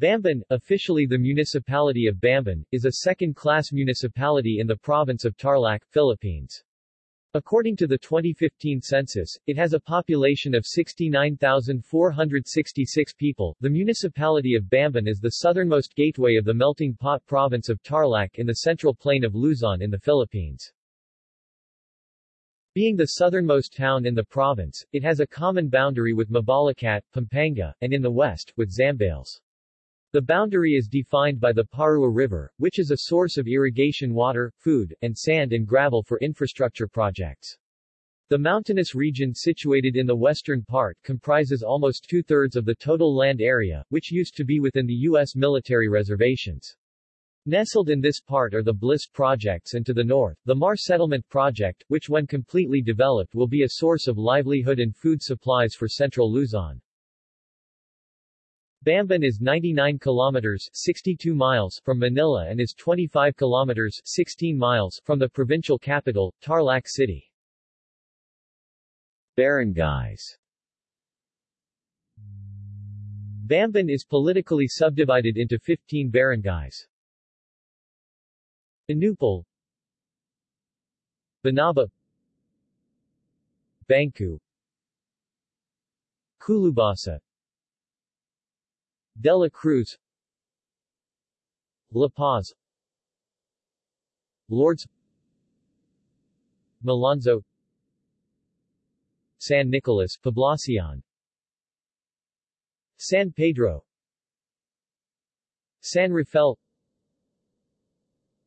Bamban, officially the municipality of Bamban, is a second-class municipality in the province of Tarlac, Philippines. According to the 2015 census, it has a population of 69,466 people. The municipality of Bamban is the southernmost gateway of the melting pot province of Tarlac in the central plain of Luzon in the Philippines. Being the southernmost town in the province, it has a common boundary with Mabalacat, Pampanga, and in the west, with Zambales. The boundary is defined by the Parua River, which is a source of irrigation water, food, and sand and gravel for infrastructure projects. The mountainous region situated in the western part comprises almost two-thirds of the total land area, which used to be within the U.S. military reservations. Nestled in this part are the Bliss projects and to the north, the Mar Settlement project, which when completely developed will be a source of livelihood and food supplies for central Luzon. Bamban is 99 kilometers 62 miles from Manila and is 25 kilometers 16 miles from the provincial capital, Tarlac City. Barangays. Bamban is politically subdivided into 15 barangays. Anupul Banaba. Bangcu Culubasa De La Cruz La Paz Lourdes Malonzo San Nicolas Poblacion San Pedro San Rafael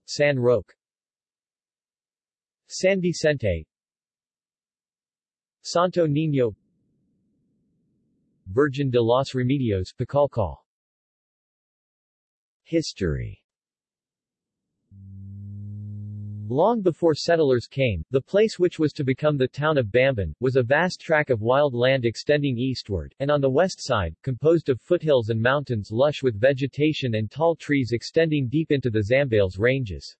San Roque San Vicente Santo Niño Virgen de los Remedios Pacalcal History Long before settlers came, the place which was to become the town of Bamban, was a vast tract of wild land extending eastward, and on the west side, composed of foothills and mountains lush with vegetation and tall trees extending deep into the Zambales ranges.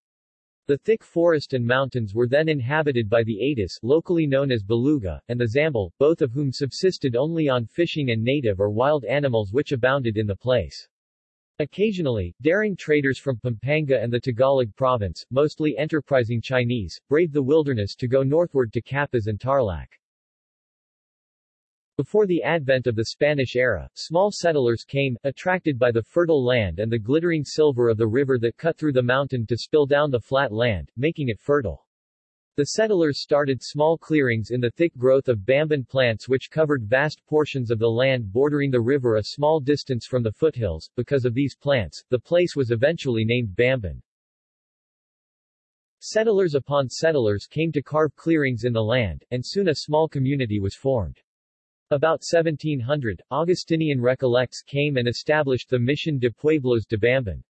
The thick forest and mountains were then inhabited by the Atis locally known as Baluga, and the Zambal, both of whom subsisted only on fishing and native or wild animals which abounded in the place. Occasionally, daring traders from Pampanga and the Tagalog province, mostly enterprising Chinese, braved the wilderness to go northward to Capas and Tarlac. Before the advent of the Spanish era, small settlers came, attracted by the fertile land and the glittering silver of the river that cut through the mountain to spill down the flat land, making it fertile. The settlers started small clearings in the thick growth of bamban plants which covered vast portions of the land bordering the river a small distance from the foothills. Because of these plants, the place was eventually named Bamban. Settlers upon settlers came to carve clearings in the land, and soon a small community was formed. About 1700, Augustinian Recollects came and established the Mission de Pueblos de Bamban.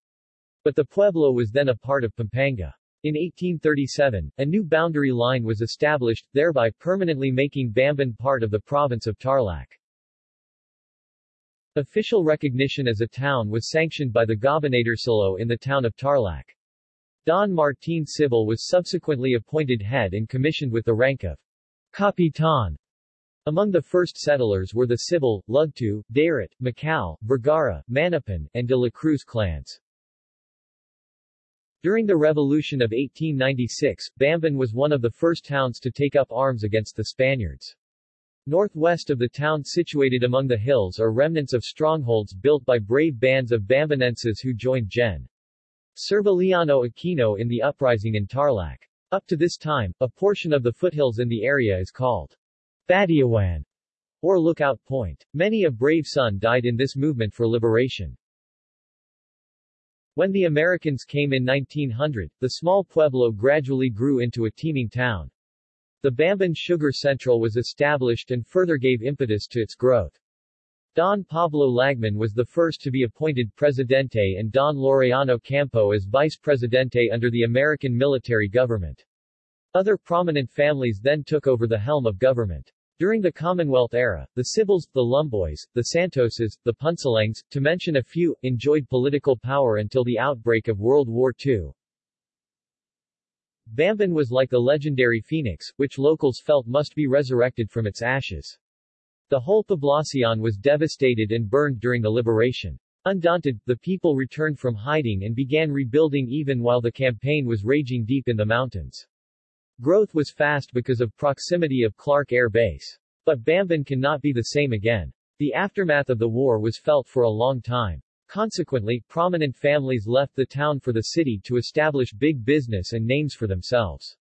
But the pueblo was then a part of Pampanga. In 1837, a new boundary line was established, thereby permanently making Bamban part of the province of Tarlac. Official recognition as a town was sanctioned by the Gobernadorcillo in the town of Tarlac. Don Martin Cibal was subsequently appointed head and commissioned with the rank of Capitan. Among the first settlers were the Cibal, Lugtu, Darat, Macau, Vergara, Manapan, and de la Cruz clans. During the Revolution of 1896, Bamban was one of the first towns to take up arms against the Spaniards. Northwest of the town situated among the hills are remnants of strongholds built by brave bands of Bambanenses who joined Gen. Servillano Aquino in the uprising in Tarlac. Up to this time, a portion of the foothills in the area is called Batiawan, or Lookout Point. Many a brave son died in this movement for liberation. When the Americans came in 1900, the small pueblo gradually grew into a teeming town. The Bamban Sugar Central was established and further gave impetus to its growth. Don Pablo Lagman was the first to be appointed Presidente and Don Laureano Campo as Vice Presidente under the American military government. Other prominent families then took over the helm of government. During the Commonwealth era, the Cibals, the Lumboys, the Santoses, the Punsalangs, to mention a few, enjoyed political power until the outbreak of World War II. Bamban was like the legendary phoenix, which locals felt must be resurrected from its ashes. The whole poblacion was devastated and burned during the liberation. Undaunted, the people returned from hiding and began rebuilding even while the campaign was raging deep in the mountains. Growth was fast because of proximity of Clark Air Base. But Bamban cannot be the same again. The aftermath of the war was felt for a long time. Consequently, prominent families left the town for the city to establish big business and names for themselves.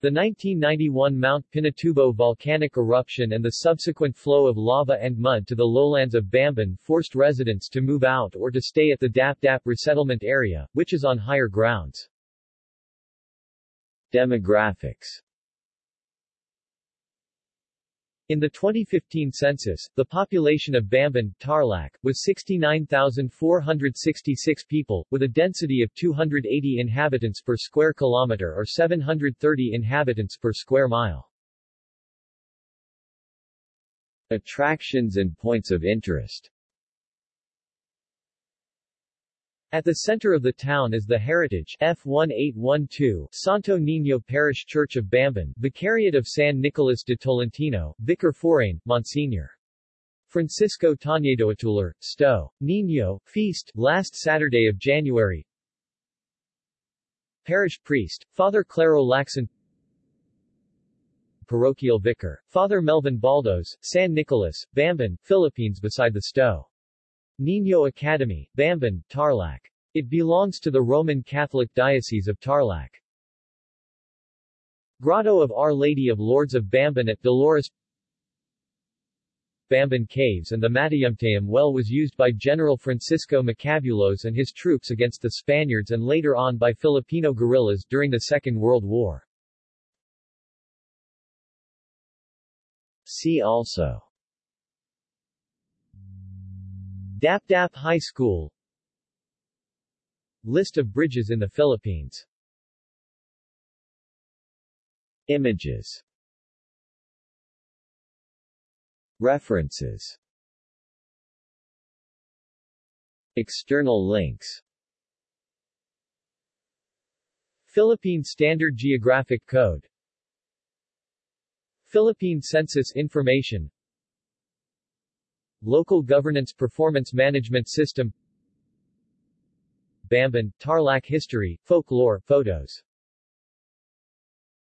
The 1991 Mount Pinatubo volcanic eruption and the subsequent flow of lava and mud to the lowlands of Bamban forced residents to move out or to stay at the Dap Dap resettlement area, which is on higher grounds. Demographics in the 2015 census, the population of Bamban, Tarlac, was 69,466 people, with a density of 280 inhabitants per square kilometer or 730 inhabitants per square mile. Attractions and points of interest At the center of the town is the Heritage F1812 Santo Niño Parish Church of Bamban, Vicariate of San Nicolas de Tolentino, Vicar Forane, Monsignor. Francisco Tañedoatular, Sto. Niño, Feast, last Saturday of January. Parish Priest, Father Claro Lacson Parochial Vicar, Father Melvin Baldos, San Nicolas, Bamban, Philippines beside the Sto. Niño Academy, Bamban, Tarlac. It belongs to the Roman Catholic Diocese of Tarlac. Grotto of Our Lady of Lourdes of Bamban at Dolores Bamban Caves and the Matayumtayum well was used by General Francisco Macabulos and his troops against the Spaniards and later on by Filipino guerrillas during the Second World War. See also Dap Dap High School. List of bridges in the Philippines. Images. References. External links. Philippine Standard Geographic Code. Philippine Census Information Local Governance Performance Management System. Bamban, Tarlac History, Folklore, Photos